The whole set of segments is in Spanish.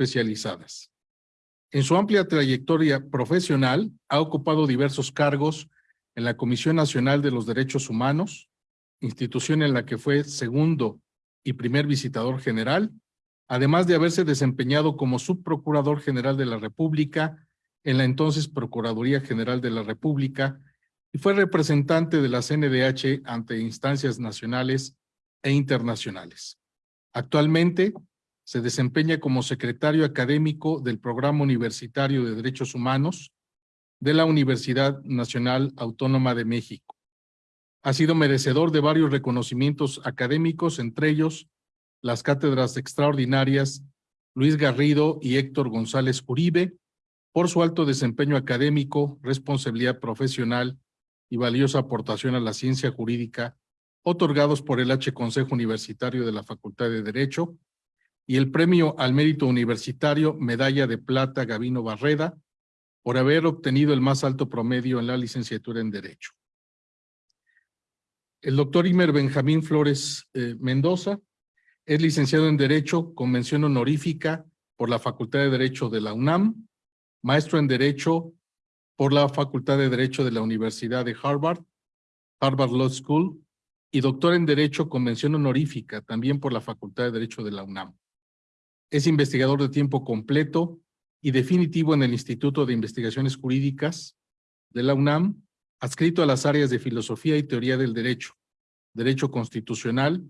especializadas. En su amplia trayectoria profesional, ha ocupado diversos cargos en la Comisión Nacional de los Derechos Humanos, institución en la que fue segundo y primer visitador general, además de haberse desempeñado como subprocurador general de la República en la entonces Procuraduría General de la República y fue representante de la CNDH ante instancias nacionales e internacionales. Actualmente se desempeña como secretario académico del Programa Universitario de Derechos Humanos de la Universidad Nacional Autónoma de México. Ha sido merecedor de varios reconocimientos académicos, entre ellos las cátedras extraordinarias Luis Garrido y Héctor González Uribe, por su alto desempeño académico, responsabilidad profesional y valiosa aportación a la ciencia jurídica, otorgados por el H. Consejo Universitario de la Facultad de Derecho, y el Premio al Mérito Universitario Medalla de Plata Gavino Barreda, por haber obtenido el más alto promedio en la licenciatura en Derecho. El doctor Imer Benjamín Flores eh, Mendoza es licenciado en Derecho con mención honorífica por la Facultad de Derecho de la UNAM, maestro en Derecho por la Facultad de Derecho de la Universidad de Harvard, Harvard Law School, y doctor en Derecho con mención honorífica también por la Facultad de Derecho de la UNAM. Es investigador de tiempo completo y definitivo en el Instituto de Investigaciones Jurídicas de la UNAM adscrito a las áreas de filosofía y teoría del derecho, derecho constitucional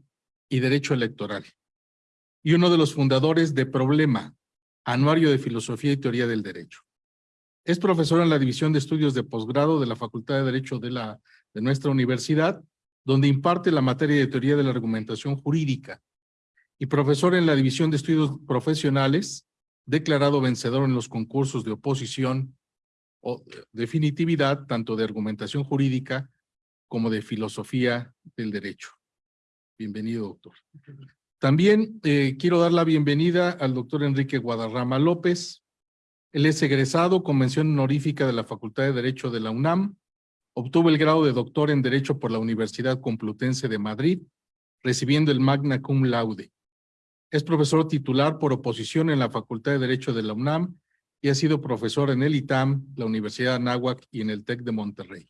y derecho electoral. Y uno de los fundadores de Problema, Anuario de Filosofía y Teoría del Derecho. Es profesor en la División de Estudios de Posgrado de la Facultad de Derecho de, la, de nuestra universidad, donde imparte la materia de Teoría de la Argumentación Jurídica, y profesor en la División de Estudios Profesionales, declarado vencedor en los concursos de oposición o definitividad tanto de argumentación jurídica como de filosofía del derecho. Bienvenido, doctor. También eh, quiero dar la bienvenida al doctor Enrique Guadarrama López. Él es egresado con mención honorífica de la Facultad de Derecho de la UNAM. Obtuvo el grado de doctor en Derecho por la Universidad Complutense de Madrid, recibiendo el magna cum laude. Es profesor titular por oposición en la Facultad de Derecho de la UNAM y ha sido profesor en el ITAM, la Universidad de Anáhuac y en el TEC de Monterrey.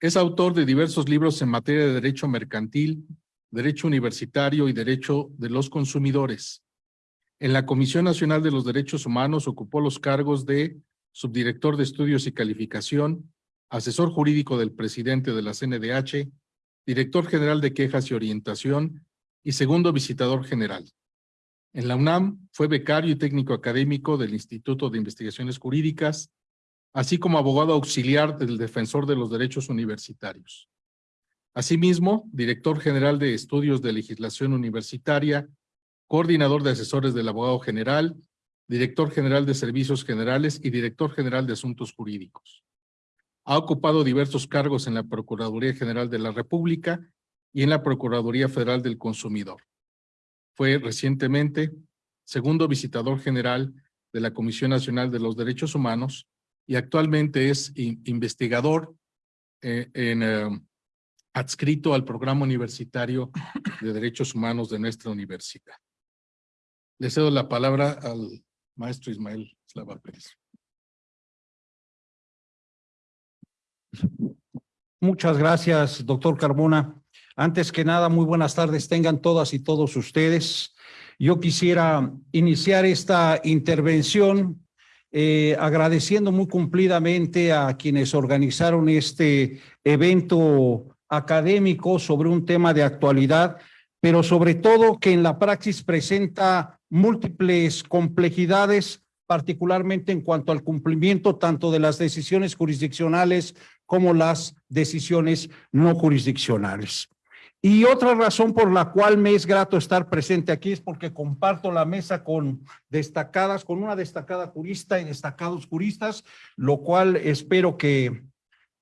Es autor de diversos libros en materia de derecho mercantil, derecho universitario y derecho de los consumidores. En la Comisión Nacional de los Derechos Humanos ocupó los cargos de subdirector de estudios y calificación, asesor jurídico del presidente de la CNDH, director general de quejas y orientación y segundo visitador general. En la UNAM fue becario y técnico académico del Instituto de Investigaciones Jurídicas, así como abogado auxiliar del Defensor de los Derechos Universitarios. Asimismo, director general de Estudios de Legislación Universitaria, coordinador de asesores del abogado general, director general de Servicios Generales y director general de Asuntos Jurídicos. Ha ocupado diversos cargos en la Procuraduría General de la República y en la Procuraduría Federal del Consumidor. Fue recientemente segundo visitador general de la Comisión Nacional de los Derechos Humanos y actualmente es investigador eh, eh, adscrito al Programa Universitario de Derechos Humanos de nuestra universidad. Le cedo la palabra al maestro Ismael Slava Pérez. Muchas gracias, doctor Carmona. Antes que nada, muy buenas tardes tengan todas y todos ustedes. Yo quisiera iniciar esta intervención eh, agradeciendo muy cumplidamente a quienes organizaron este evento académico sobre un tema de actualidad, pero sobre todo que en la praxis presenta múltiples complejidades, particularmente en cuanto al cumplimiento tanto de las decisiones jurisdiccionales como las decisiones no jurisdiccionales. Y otra razón por la cual me es grato estar presente aquí es porque comparto la mesa con destacadas, con una destacada jurista y destacados juristas, lo cual espero que,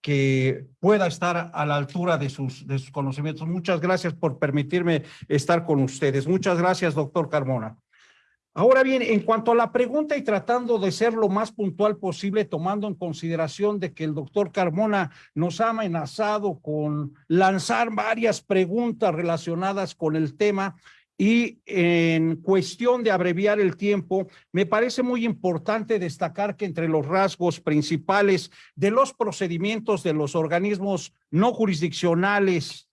que pueda estar a la altura de sus, de sus conocimientos. Muchas gracias por permitirme estar con ustedes. Muchas gracias, doctor Carmona. Ahora bien, en cuanto a la pregunta y tratando de ser lo más puntual posible, tomando en consideración de que el doctor Carmona nos ha amenazado con lanzar varias preguntas relacionadas con el tema, Y en cuestión de abreviar el tiempo, me parece muy importante destacar que entre los rasgos principales de los procedimientos de los organismos no jurisdiccionales,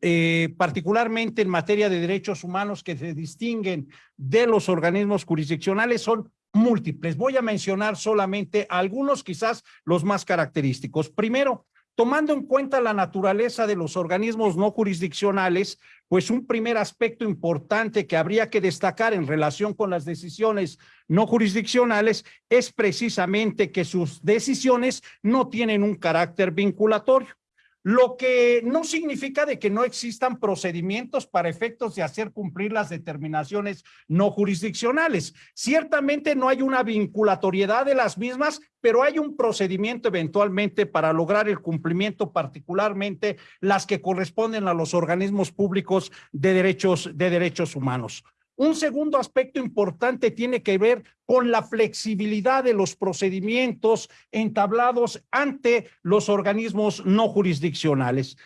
eh, particularmente en materia de derechos humanos que se distinguen de los organismos jurisdiccionales, son múltiples. Voy a mencionar solamente algunos, quizás los más característicos. Primero, Tomando en cuenta la naturaleza de los organismos no jurisdiccionales, pues un primer aspecto importante que habría que destacar en relación con las decisiones no jurisdiccionales es precisamente que sus decisiones no tienen un carácter vinculatorio lo que no significa de que no existan procedimientos para efectos de hacer cumplir las determinaciones no jurisdiccionales. Ciertamente no hay una vinculatoriedad de las mismas, pero hay un procedimiento eventualmente para lograr el cumplimiento, particularmente las que corresponden a los organismos públicos de derechos, de derechos humanos. Un segundo aspecto importante tiene que ver con la flexibilidad de los procedimientos entablados ante los organismos no jurisdiccionales.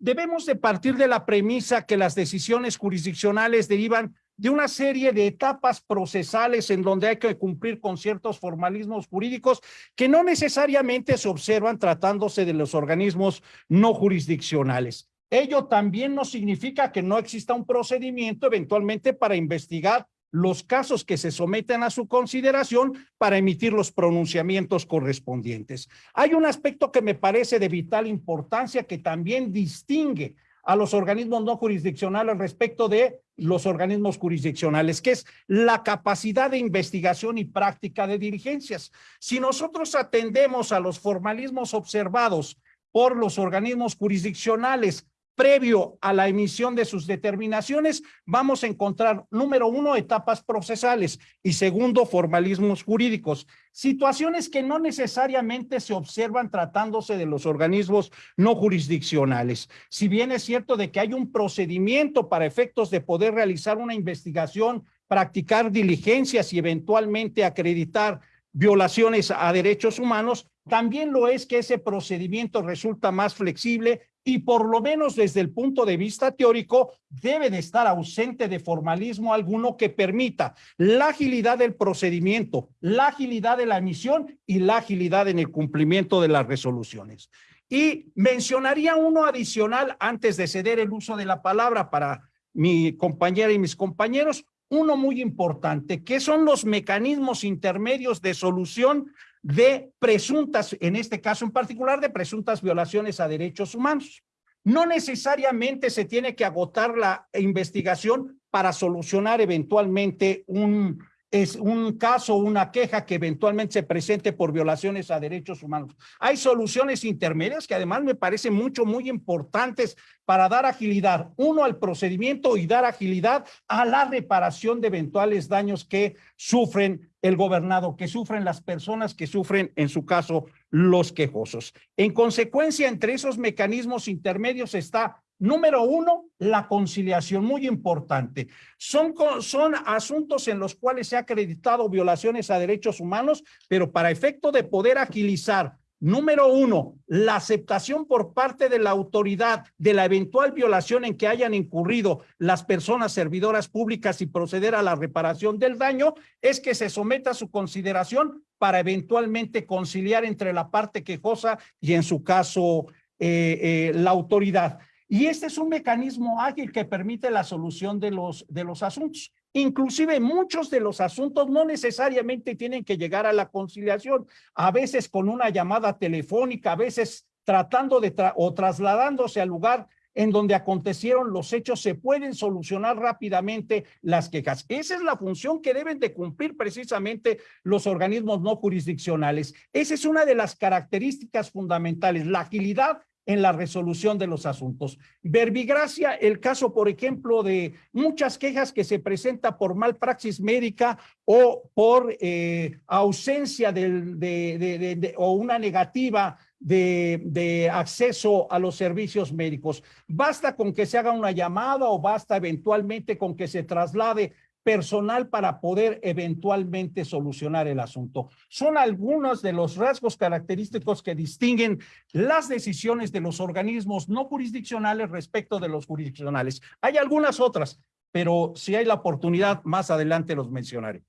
Debemos de partir de la premisa que las decisiones jurisdiccionales derivan de una serie de etapas procesales en donde hay que cumplir con ciertos formalismos jurídicos que no necesariamente se observan tratándose de los organismos no jurisdiccionales. Ello también no significa que no exista un procedimiento eventualmente para investigar los casos que se someten a su consideración para emitir los pronunciamientos correspondientes. Hay un aspecto que me parece de vital importancia que también distingue a los organismos no jurisdiccionales respecto de los organismos jurisdiccionales, que es la capacidad de investigación y práctica de diligencias. Si nosotros atendemos a los formalismos observados por los organismos jurisdiccionales previo a la emisión de sus determinaciones, vamos a encontrar, número uno, etapas procesales y segundo, formalismos jurídicos. Situaciones que no necesariamente se observan tratándose de los organismos no jurisdiccionales. Si bien es cierto de que hay un procedimiento para efectos de poder realizar una investigación, practicar diligencias y eventualmente acreditar violaciones a derechos humanos, también lo es que ese procedimiento resulta más flexible y por lo menos desde el punto de vista teórico debe de estar ausente de formalismo alguno que permita la agilidad del procedimiento, la agilidad de la emisión y la agilidad en el cumplimiento de las resoluciones. Y mencionaría uno adicional antes de ceder el uso de la palabra para mi compañera y mis compañeros, uno muy importante, que son los mecanismos intermedios de solución de presuntas, en este caso en particular, de presuntas violaciones a derechos humanos. No necesariamente se tiene que agotar la investigación para solucionar eventualmente un, es un caso, una queja que eventualmente se presente por violaciones a derechos humanos. Hay soluciones intermedias que además me parecen mucho, muy importantes para dar agilidad, uno, al procedimiento y dar agilidad a la reparación de eventuales daños que sufren el gobernado, que sufren las personas, que sufren, en su caso, los quejosos. En consecuencia, entre esos mecanismos intermedios está Número uno, la conciliación, muy importante. Son, son asuntos en los cuales se ha acreditado violaciones a derechos humanos, pero para efecto de poder agilizar, número uno, la aceptación por parte de la autoridad de la eventual violación en que hayan incurrido las personas servidoras públicas y proceder a la reparación del daño, es que se someta a su consideración para eventualmente conciliar entre la parte quejosa y en su caso eh, eh, la autoridad. Y este es un mecanismo ágil que permite la solución de los, de los asuntos. Inclusive muchos de los asuntos no necesariamente tienen que llegar a la conciliación, a veces con una llamada telefónica, a veces tratando de o trasladándose al lugar en donde acontecieron los hechos, se pueden solucionar rápidamente las quejas. Esa es la función que deben de cumplir precisamente los organismos no jurisdiccionales. Esa es una de las características fundamentales, la agilidad en la resolución de los asuntos. Verbigracia, el caso, por ejemplo, de muchas quejas que se presenta por malpraxis médica o por eh, ausencia de, o una negativa de, acceso a los servicios médicos. Basta con que se haga una llamada o basta eventualmente con que se traslade personal para poder eventualmente solucionar el asunto. Son algunos de los rasgos característicos que distinguen las decisiones de los organismos no jurisdiccionales respecto de los jurisdiccionales. Hay algunas otras, pero si hay la oportunidad, más adelante los mencionaré.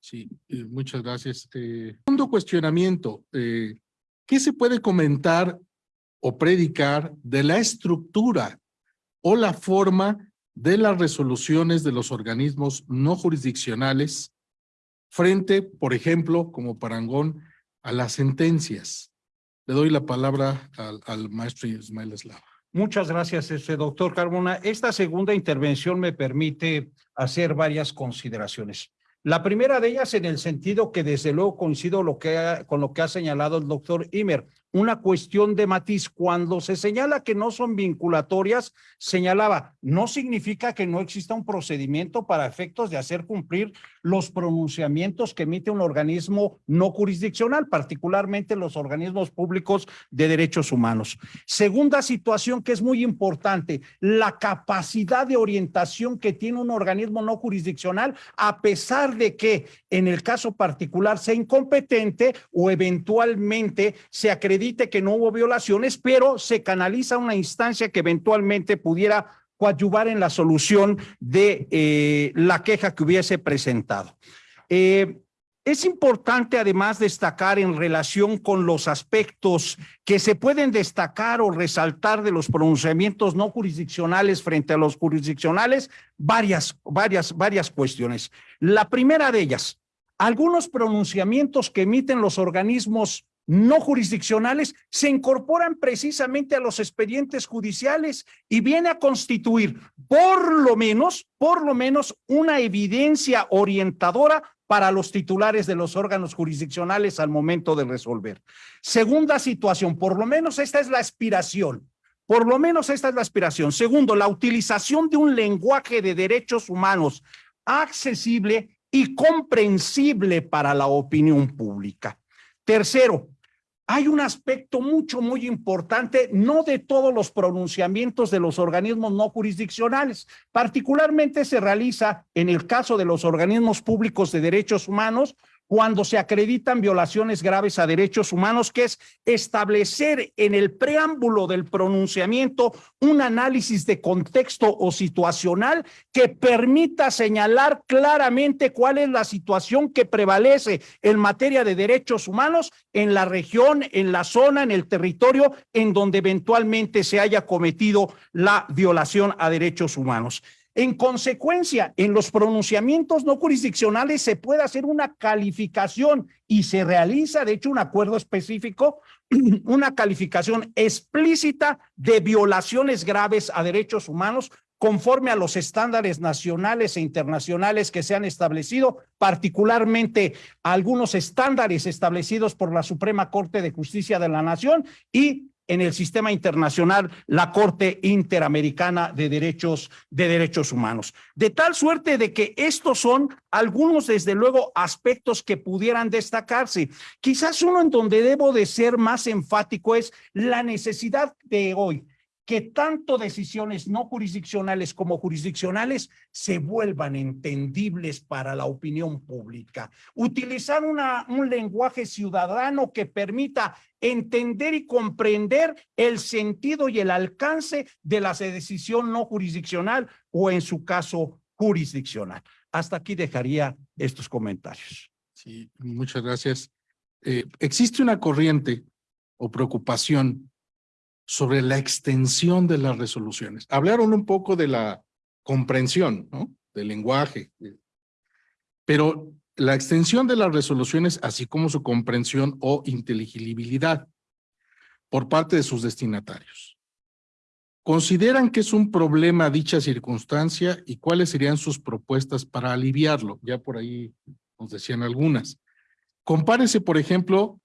Sí, eh, muchas gracias. Eh, segundo cuestionamiento, eh, ¿qué se puede comentar o predicar de la estructura o la forma de las resoluciones de los organismos no jurisdiccionales frente, por ejemplo, como parangón, a las sentencias? Le doy la palabra al, maestro Ismael Eslava. Muchas gracias, este doctor Carmona. Esta segunda intervención me permite hacer varias consideraciones. La primera de ellas en el sentido que desde luego coincido con lo que ha señalado el doctor Imer, una cuestión de matiz. Cuando se señala que no son vinculatorias, señalaba, no significa que no exista un procedimiento para efectos de hacer cumplir los pronunciamientos que emite un organismo no jurisdiccional, particularmente los organismos públicos de derechos humanos. Segunda situación que es muy importante, la capacidad de orientación que tiene un organismo no jurisdiccional, a pesar de que en el caso particular sea incompetente o eventualmente se acredite que no hubo violaciones, pero se canaliza una instancia que eventualmente pudiera coadyuvar en la solución de eh, la queja que hubiese presentado. Eh, es importante además destacar en relación con los aspectos que se pueden destacar o resaltar de los pronunciamientos no jurisdiccionales frente a los jurisdiccionales, varias, varias, varias cuestiones. La primera de ellas, algunos pronunciamientos que emiten los organismos no jurisdiccionales se incorporan precisamente a los expedientes judiciales y viene a constituir por lo menos, por lo menos una evidencia orientadora para los titulares de los órganos jurisdiccionales al momento de resolver. Segunda situación, por lo menos esta es la aspiración. Por lo menos esta es la aspiración. Segundo, la utilización de un lenguaje de derechos humanos accesible y comprensible para la opinión pública. Tercero, hay un aspecto mucho, muy importante, no de todos los pronunciamientos de los organismos no jurisdiccionales. Particularmente se realiza en el caso de los organismos públicos de derechos humanos, cuando se acreditan violaciones graves a derechos humanos, que es establecer en el preámbulo del pronunciamiento un análisis de contexto o situacional que permita señalar claramente cuál es la situación que prevalece en materia de derechos humanos en la región, en la zona, en el territorio en donde eventualmente se haya cometido la violación a derechos humanos. En consecuencia, en los pronunciamientos no jurisdiccionales se puede hacer una calificación y se realiza, de hecho, un acuerdo específico, una calificación explícita de violaciones graves a derechos humanos conforme a los estándares nacionales e internacionales que se han establecido, particularmente algunos estándares establecidos por la Suprema Corte de Justicia de la Nación y en el sistema internacional la Corte Interamericana de Derechos de Derechos Humanos. De tal suerte de que estos son algunos, desde luego, aspectos que pudieran destacarse. Quizás uno en donde debo de ser más enfático es la necesidad de hoy que tanto decisiones no jurisdiccionales como jurisdiccionales se vuelvan entendibles para la opinión pública. Utilizar un lenguaje ciudadano que permita entender y comprender el sentido y el alcance de la decisión no jurisdiccional o en su caso jurisdiccional. Hasta aquí dejaría estos comentarios. Sí, muchas gracias. Eh, existe una corriente o preocupación sobre la extensión de las resoluciones. Hablaron un poco de la comprensión, ¿no? Del lenguaje. Pero la extensión de las resoluciones, así como su comprensión o inteligibilidad por parte de sus destinatarios. ¿Consideran que es un problema dicha circunstancia y cuáles serían sus propuestas para aliviarlo? Ya por ahí nos decían algunas. Compárese, por ejemplo,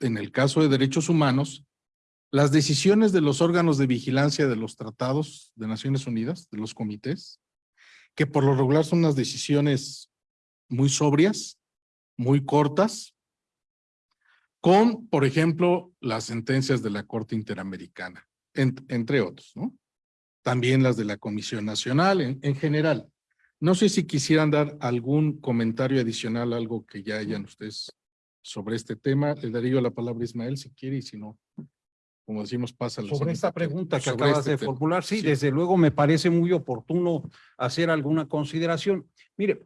en el caso de derechos humanos, las decisiones de los órganos de vigilancia de los tratados de Naciones Unidas, de los comités, que por lo regular son unas decisiones muy sobrias, muy cortas, con, por ejemplo, las sentencias de la Corte Interamericana, en, entre otros, ¿no? También las de la Comisión Nacional, en, en general. No sé si quisieran dar algún comentario adicional, algo que ya hayan ustedes sobre este tema. Le daría yo la palabra a Ismael si quiere y si no, como decimos, pasa Sobre esta pregunta que acabas este de tema. formular, sí, Sí. desde luego me parece muy oportuno hacer alguna consideración. Mire,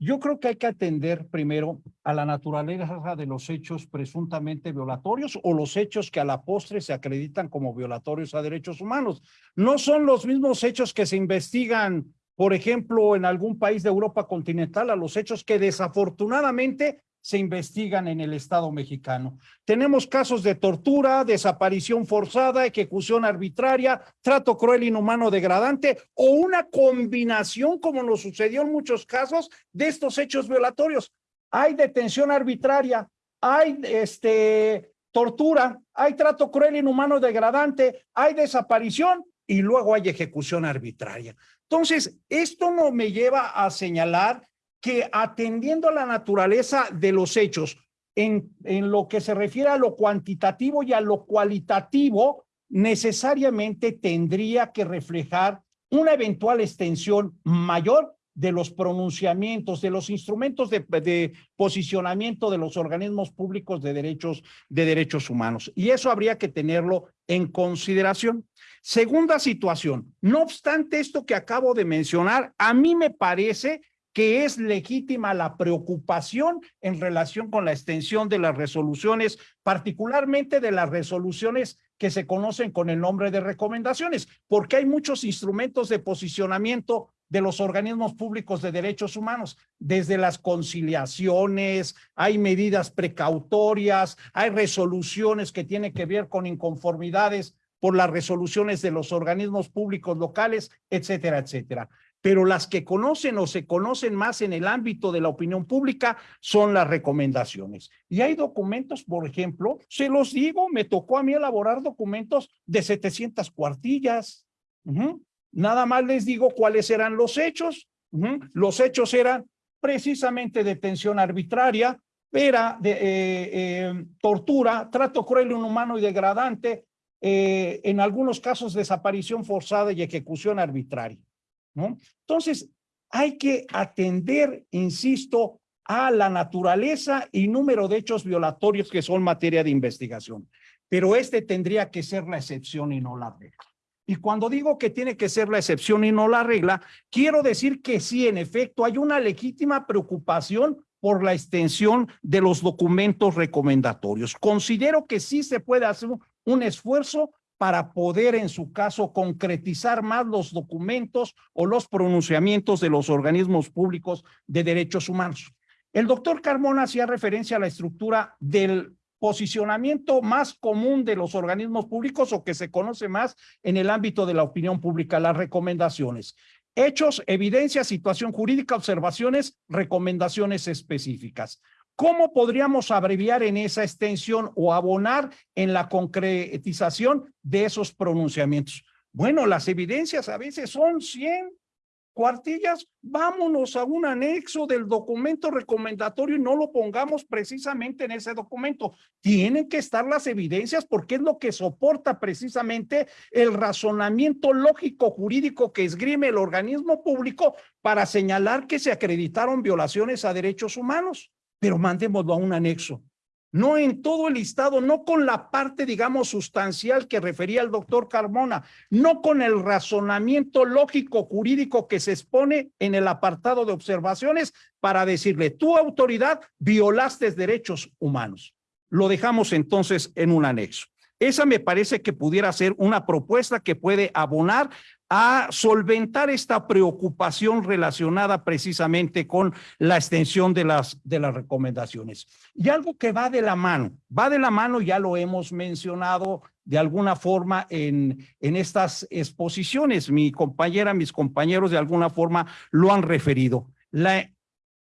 yo creo que hay que atender primero a la naturaleza de los hechos presuntamente violatorios o los hechos que a la postre se acreditan como violatorios a derechos humanos. No son los mismos hechos que se investigan, por ejemplo, en algún país de Europa continental, a los hechos que desafortunadamente se investigan en el Estado mexicano. Tenemos casos de tortura, desaparición forzada, ejecución arbitraria, trato cruel, inhumano, degradante o una combinación, como nos sucedió en muchos casos, de estos hechos violatorios. Hay detención arbitraria, hay este, tortura, hay trato cruel, inhumano, degradante, hay desaparición y luego hay ejecución arbitraria. Entonces, esto no me lleva a señalar que atendiendo a la naturaleza de los hechos, en, en lo que se refiere a lo cuantitativo y a lo cualitativo, necesariamente tendría que reflejar una eventual extensión mayor de los pronunciamientos, de los instrumentos de, de, posicionamiento de los organismos públicos de derechos, de derechos humanos. Y eso habría que tenerlo en consideración. Segunda situación, no obstante esto que acabo de mencionar, a mí me parece que es legítima la preocupación en relación con la extensión de las resoluciones, particularmente de las resoluciones que se conocen con el nombre de recomendaciones, porque hay muchos instrumentos de posicionamiento de los organismos públicos de derechos humanos, desde las conciliaciones, hay medidas precautorias, hay resoluciones que tienen que ver con inconformidades por las resoluciones de los organismos públicos locales, etcétera, etcétera pero las que conocen o se conocen más en el ámbito de la opinión pública son las recomendaciones. Y hay documentos, por ejemplo, se los digo, me tocó a mí elaborar documentos de 700 cuartillas. Nada más les digo cuáles eran los hechos. Los hechos eran precisamente detención arbitraria, era de eh, eh, tortura, trato cruel, inhumano y degradante, eh, en algunos casos desaparición forzada y ejecución arbitraria. Entonces, hay que atender, insisto, a la naturaleza y número de hechos violatorios que son materia de investigación. Pero este tendría que ser la excepción y no la regla. Y cuando digo que tiene que ser la excepción y no la regla, quiero decir que sí, en efecto, hay una legítima preocupación por la extensión de los documentos recomendatorios. Considero que sí se puede hacer un esfuerzo para poder, en su caso, concretizar más los documentos o los pronunciamientos de los organismos públicos de derechos humanos. El doctor Carmona hacía referencia a la estructura del posicionamiento más común de los organismos públicos o que se conoce más en el ámbito de la opinión pública, las recomendaciones. Hechos, evidencia, situación jurídica, observaciones, recomendaciones específicas. ¿Cómo podríamos abreviar en esa extensión o abonar en la concretización de esos pronunciamientos? Bueno, las evidencias a veces son 100 cuartillas, vámonos a un anexo del documento recomendatorio y no lo pongamos precisamente en ese documento. Tienen que estar las evidencias porque es lo que soporta precisamente el razonamiento lógico jurídico que esgrime el organismo público para señalar que se acreditaron violaciones a derechos humanos pero mandémoslo a un anexo. No en todo el listado, no con la parte, digamos, sustancial que refería el doctor Carmona, no con el razonamiento lógico jurídico que se expone en el apartado de observaciones para decirle, tu autoridad violaste derechos humanos. Lo dejamos entonces en un anexo. Esa me parece que pudiera ser una propuesta que puede abonar a solventar esta preocupación relacionada precisamente con la extensión de las, de las recomendaciones. Y algo que va de la mano, va de la mano, ya lo hemos mencionado de alguna forma en, en estas exposiciones, mi compañera, mis compañeros de alguna forma lo han referido, la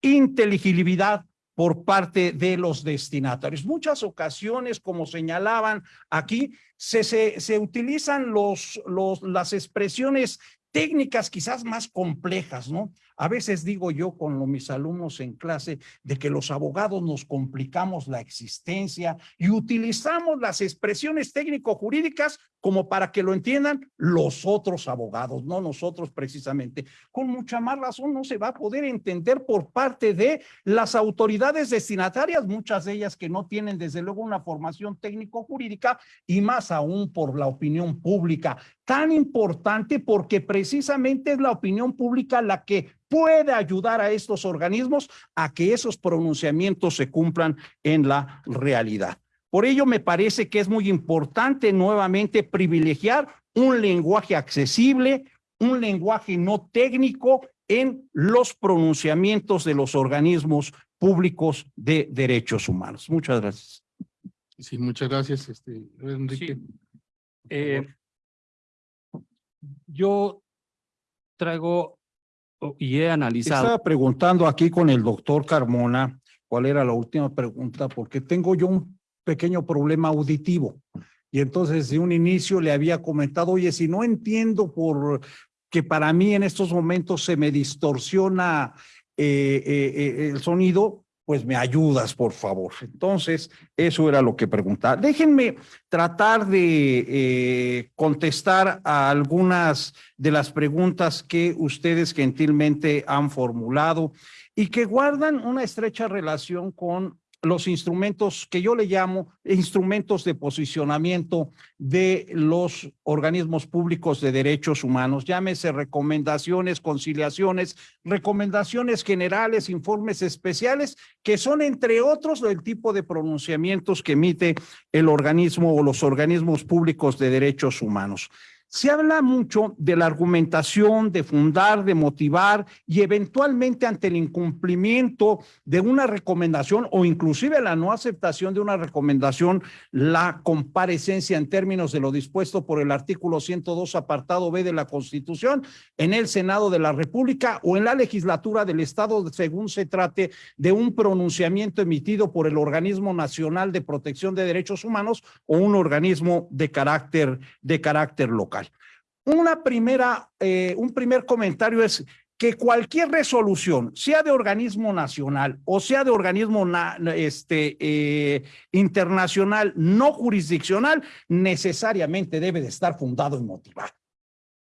inteligibilidad por parte de los destinatarios. Muchas ocasiones, como señalaban aquí, se, se, se utilizan los, los, las expresiones técnicas quizás más complejas, ¿no? A veces digo yo con mis alumnos en clase de que los abogados nos complicamos la existencia y utilizamos las expresiones técnico-jurídicas como para que lo entiendan los otros abogados, no nosotros precisamente. Con mucha más razón no se va a poder entender por parte de las autoridades destinatarias, muchas de ellas que no tienen desde luego una formación técnico-jurídica y más aún por la opinión pública. Tan importante porque precisamente es la opinión pública la que puede ayudar a estos organismos a que esos pronunciamientos se cumplan en la realidad. Por ello, me parece que es muy importante nuevamente privilegiar un lenguaje accesible, un lenguaje no técnico en los pronunciamientos de los organismos públicos de derechos humanos. Muchas gracias. Sí, muchas gracias, este, Enrique. Sí. Eh, yo traigo o- y he analizado. Estaba preguntando aquí con el doctor Carmona cuál era la última pregunta, porque tengo yo un pequeño problema auditivo. Y entonces de un inicio le había comentado, oye, si no entiendo por que para mí en estos momentos se me distorsiona eh, eh, eh, el sonido, pues me ayudas, por favor. Entonces, eso era lo que preguntaba. Déjenme tratar de contestar a algunas de las preguntas que ustedes gentilmente han formulado y que guardan una estrecha relación con los instrumentos que yo le llamo instrumentos de posicionamiento de los organismos públicos de derechos humanos, llámese recomendaciones, conciliaciones, recomendaciones generales, informes especiales, que son entre otros el tipo de pronunciamientos que emite el organismo o los organismos públicos de derechos humanos. Se habla mucho de la argumentación, de fundar, de motivar y eventualmente ante el incumplimiento de una recomendación o inclusive la no aceptación de una recomendación, la comparecencia en términos de lo dispuesto por el artículo 102 apartado B de la Constitución en el Senado de la República o en la legislatura del Estado según se trate de un pronunciamiento emitido por el Organismo Nacional de Protección de Derechos Humanos o un organismo de carácter, de carácter local. Una primera, eh, un primer comentario es que cualquier resolución, sea de organismo nacional o sea de organismo este, eh, internacional no jurisdiccional, necesariamente debe de estar fundado en motivar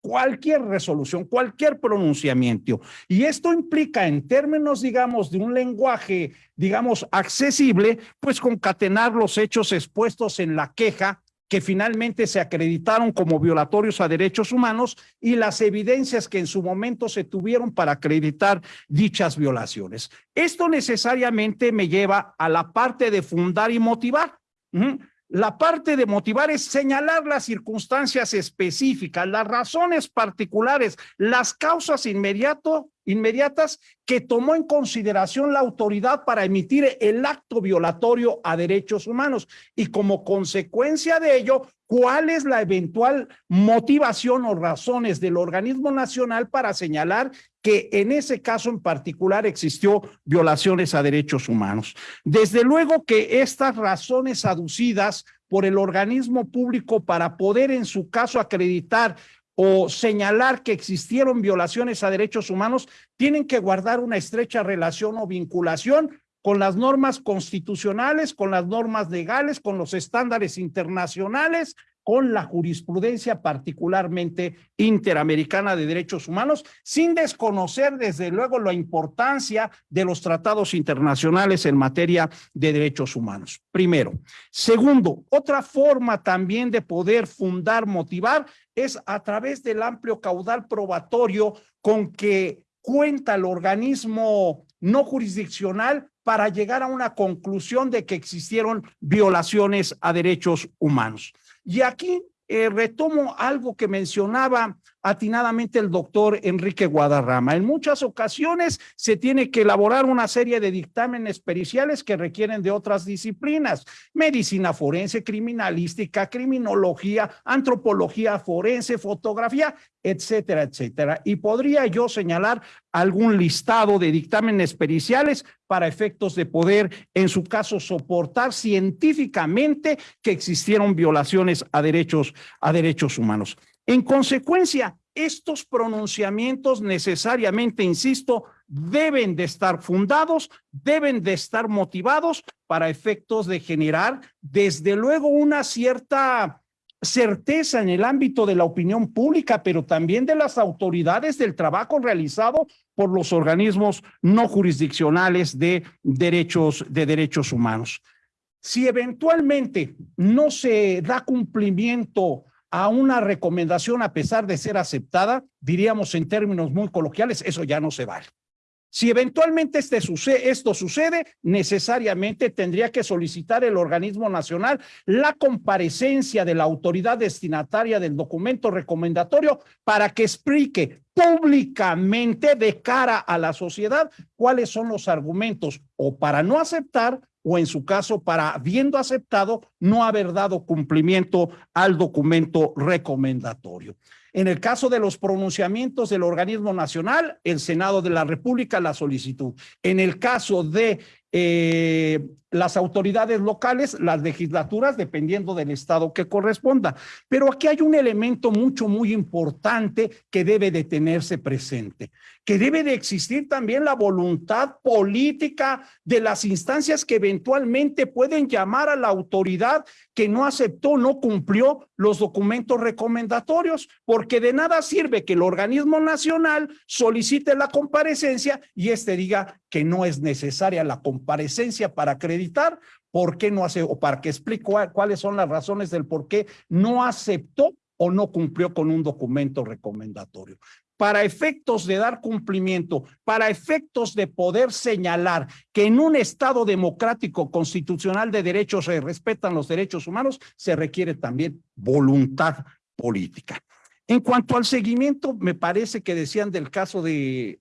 cualquier resolución, cualquier pronunciamiento. Y esto implica en términos, digamos, de un lenguaje, digamos, accesible, pues concatenar los hechos expuestos en la queja que finalmente se acreditaron como violatorios a derechos humanos y las evidencias que en su momento se tuvieron para acreditar dichas violaciones. Esto necesariamente me lleva a la parte de fundar y motivar. La parte de motivar es señalar las circunstancias específicas, las razones particulares, las causas inmediato, inmediatas que tomó en consideración la autoridad para emitir el acto violatorio a derechos humanos y como consecuencia de ello, cuál es la eventual motivación o razones del organismo nacional para señalar que en ese caso en particular existió violaciones a derechos humanos. Desde luego que estas razones aducidas por el organismo público para poder en su caso acreditar o señalar que existieron violaciones a derechos humanos tienen que guardar una estrecha relación o vinculación con las normas constitucionales, con las normas legales, con los estándares internacionales, con la jurisprudencia particularmente interamericana de derechos humanos, sin desconocer desde luego la importancia de los tratados internacionales en materia de derechos humanos. Primero. Segundo, otra forma también de poder fundar, motivar, es a través del amplio caudal probatorio con que cuenta el organismo no jurisdiccional para llegar a una conclusión de que existieron violaciones a derechos humanos. Y aquí eh, retomo algo que mencionaba atinadamente el doctor Enrique Guadarrama. En muchas ocasiones se tiene que elaborar una serie de dictámenes periciales que requieren de otras disciplinas, medicina forense, criminalística, criminología, antropología forense, fotografía, etcétera, etcétera. Y podría yo señalar algún listado de dictámenes periciales para efectos de poder, en su caso, soportar científicamente que existieron violaciones a derechos, a derechos humanos. En consecuencia, estos pronunciamientos necesariamente, insisto, deben de estar fundados, deben de estar motivados para efectos de generar, desde luego, una cierta certeza en el ámbito de la opinión pública, pero también de las autoridades del trabajo realizado por los organismos no jurisdiccionales de derechos, de derechos humanos. Si eventualmente no se da cumplimiento a una recomendación a pesar de ser aceptada, diríamos en términos muy coloquiales, eso ya no se vale. Si eventualmente este sucede, esto sucede, necesariamente tendría que solicitar el organismo nacional la comparecencia de la autoridad destinataria del documento recomendatorio para que explique públicamente de cara a la sociedad cuáles son los argumentos o para no aceptar o en su caso para habiendo aceptado no haber dado cumplimiento al documento recomendatorio. En el caso de los pronunciamientos del organismo nacional, el Senado de la República la solicitud. En el caso de eh, las autoridades locales, las legislaturas, dependiendo del estado que corresponda. Pero aquí hay un elemento mucho, muy importante que debe de tenerse presente, que debe de existir también la voluntad política de las instancias que eventualmente pueden llamar a la autoridad que no aceptó, no cumplió los documentos recomendatorios, porque de nada sirve que el organismo nacional solicite la comparecencia y este diga que no es necesaria la comparecencia para acreditar, por qué no hace, o para que explique cuáles son las razones del por qué no aceptó o no cumplió con un documento recomendatorio. Para efectos de dar cumplimiento, para efectos de poder señalar que en un Estado democrático constitucional de derechos se respetan los derechos humanos, se requiere también voluntad política. En cuanto al seguimiento, me parece que decían del caso de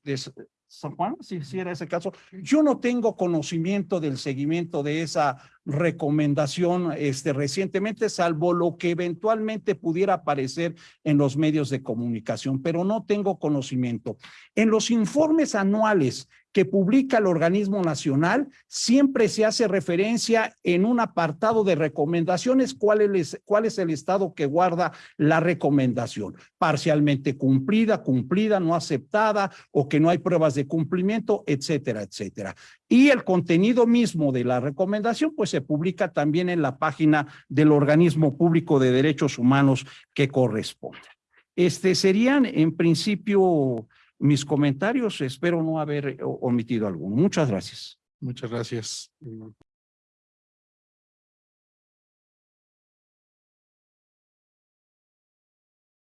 San Juan, si, si era ese caso. Yo no tengo conocimiento del seguimiento de esa recomendación este, recientemente, salvo lo que eventualmente pudiera aparecer en los medios de comunicación, pero no tengo conocimiento. En los informes anuales que publica el organismo nacional, siempre se hace referencia en un apartado de recomendaciones cuál es, cuál es el estado que guarda la recomendación, parcialmente cumplida, cumplida, no aceptada o que no hay pruebas de cumplimiento, etcétera, etcétera. Y el contenido mismo de la recomendación, pues se publica también en la página del organismo público de derechos humanos que corresponde. Este serían en principio mis comentarios. Espero no haber omitido alguno. Muchas gracias. Muchas gracias.